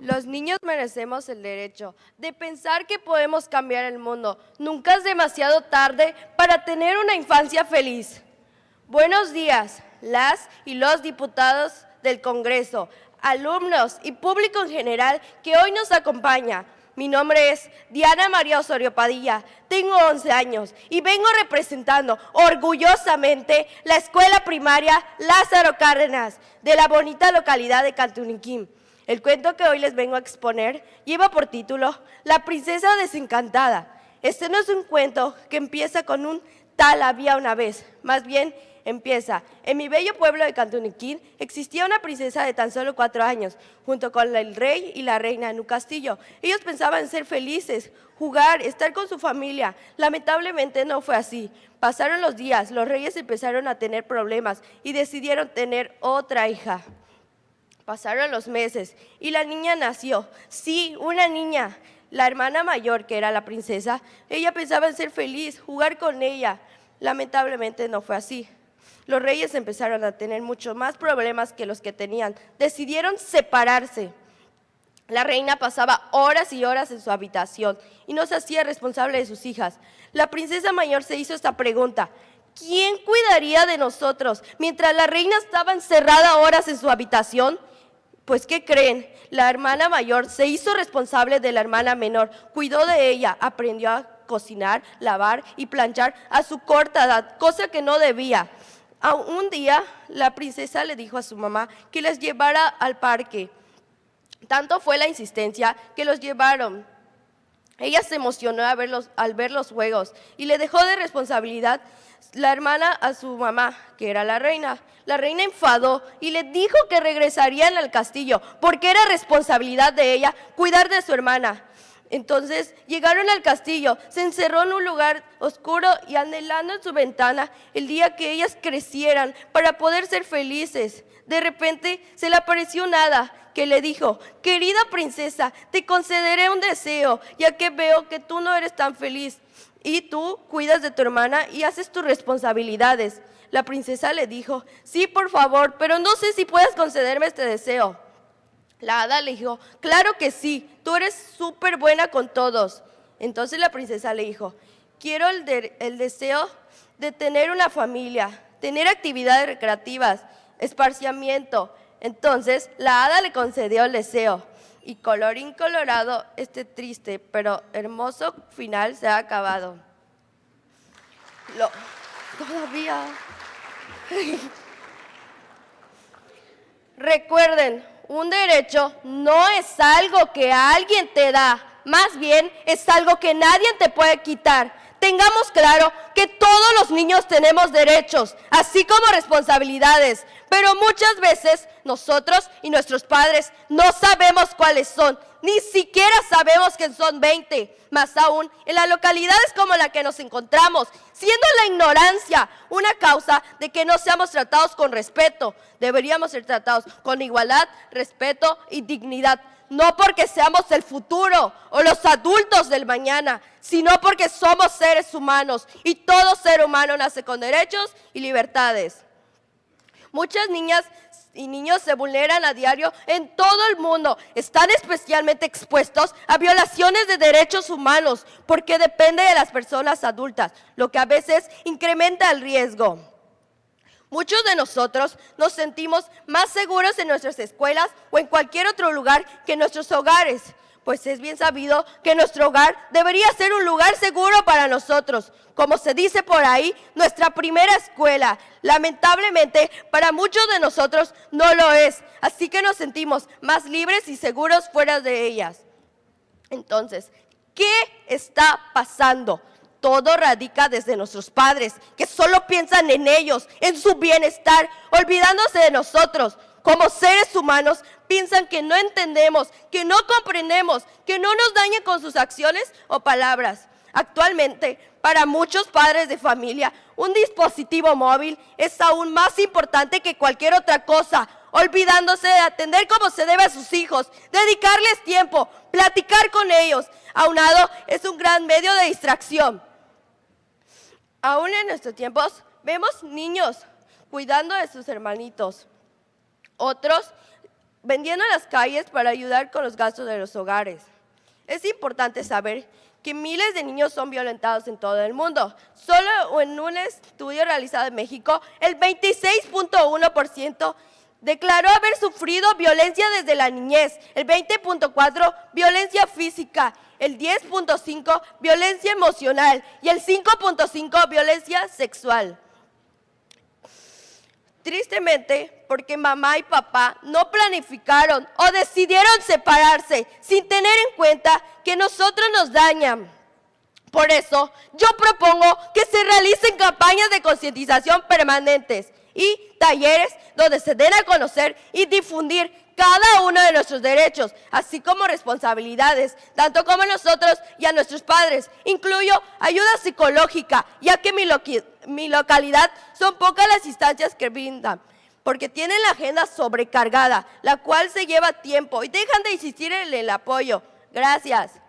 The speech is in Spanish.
Los niños merecemos el derecho de pensar que podemos cambiar el mundo. Nunca es demasiado tarde para tener una infancia feliz. Buenos días, las y los diputados del Congreso, alumnos y público en general que hoy nos acompaña. Mi nombre es Diana María Osorio Padilla, tengo 11 años y vengo representando orgullosamente la escuela primaria Lázaro Cárdenas de la bonita localidad de Cantuniquín. El cuento que hoy les vengo a exponer lleva por título La princesa desencantada. Este no es un cuento que empieza con un tal había una vez, más bien empieza. En mi bello pueblo de Cantuniquín existía una princesa de tan solo cuatro años, junto con el rey y la reina en un castillo. Ellos pensaban ser felices, jugar, estar con su familia. Lamentablemente no fue así. Pasaron los días, los reyes empezaron a tener problemas y decidieron tener otra hija. Pasaron los meses y la niña nació. Sí, una niña. La hermana mayor, que era la princesa, ella pensaba en ser feliz, jugar con ella. Lamentablemente no fue así. Los reyes empezaron a tener mucho más problemas que los que tenían. Decidieron separarse. La reina pasaba horas y horas en su habitación y no se hacía responsable de sus hijas. La princesa mayor se hizo esta pregunta. ¿Quién cuidaría de nosotros mientras la reina estaba encerrada horas en su habitación? Pues, ¿qué creen? La hermana mayor se hizo responsable de la hermana menor, cuidó de ella, aprendió a cocinar, lavar y planchar a su corta edad, cosa que no debía. Un día la princesa le dijo a su mamá que les llevara al parque. Tanto fue la insistencia que los llevaron. Ella se emocionó al ver, los, al ver los juegos y le dejó de responsabilidad la hermana a su mamá, que era la reina. La reina enfadó y le dijo que regresarían al castillo porque era responsabilidad de ella cuidar de su hermana. Entonces llegaron al castillo, se encerró en un lugar oscuro y anhelando en su ventana el día que ellas crecieran para poder ser felices. De repente se le apareció nada que le dijo, querida princesa, te concederé un deseo, ya que veo que tú no eres tan feliz y tú cuidas de tu hermana y haces tus responsabilidades. La princesa le dijo, sí, por favor, pero no sé si puedes concederme este deseo. La hada le dijo, claro que sí, tú eres súper buena con todos. Entonces la princesa le dijo, quiero el, deseo de tener una familia, tener actividades recreativas, esparciamiento. Entonces la hada le concedió el deseo. Y colorín colorado, este triste pero hermoso final se ha acabado. Lo, todavía. Recuerden, un derecho no es algo que alguien te da, más bien es algo que nadie te puede quitar. Tengamos claro que todos los niños tenemos derechos, así como responsabilidades, pero muchas veces nosotros y nuestros padres no sabemos cuáles son, ni siquiera sabemos que son 20. Más aún, en las localidades como la que nos encontramos, siendo la ignorancia una causa de que no seamos tratados con respeto, deberíamos ser tratados con igualdad, respeto y dignidad. No porque seamos el futuro o los adultos del mañana, sino porque somos seres humanos y todo ser humano nace con derechos y libertades. Muchas niñas y niños se vulneran a diario en todo el mundo. Están especialmente expuestos a violaciones de derechos humanos porque depende de las personas adultas, lo que a veces incrementa el riesgo. Muchos de nosotros nos sentimos más seguros en nuestras escuelas o en cualquier otro lugar que en nuestros hogares pues es bien sabido que nuestro hogar debería ser un lugar seguro para nosotros. Como se dice por ahí, nuestra primera escuela. Lamentablemente, para muchos de nosotros no lo es, así que nos sentimos más libres y seguros fuera de ellas. Entonces, ¿qué está pasando? Todo radica desde nuestros padres, que solo piensan en ellos, en su bienestar, olvidándose de nosotros. Como seres humanos piensan que no entendemos, que no comprendemos, que no nos dañen con sus acciones o palabras. Actualmente, para muchos padres de familia, un dispositivo móvil es aún más importante que cualquier otra cosa, olvidándose de atender como se debe a sus hijos, dedicarles tiempo, platicar con ellos. Aunado, es un gran medio de distracción. Aún en nuestros tiempos, vemos niños cuidando de sus hermanitos, otros vendiendo en las calles para ayudar con los gastos de los hogares. Es importante saber que miles de niños son violentados en todo el mundo. Solo en un estudio realizado en México, el 26.1% declaró haber sufrido violencia desde la niñez, el 20.4% violencia física, el 10.5% violencia emocional y el 5.5% violencia sexual. Tristemente, porque mamá y papá no planificaron o decidieron separarse sin tener en cuenta que nosotros nos dañan. Por eso, yo propongo que se realicen campañas de concientización permanentes y talleres donde se den a conocer y difundir cada uno de nuestros derechos, así como responsabilidades, tanto como nosotros y a nuestros padres. Incluyo ayuda psicológica, ya que mi, mi localidad son pocas las instancias que brindan, porque tienen la agenda sobrecargada, la cual se lleva tiempo y dejan de insistir en el apoyo. Gracias.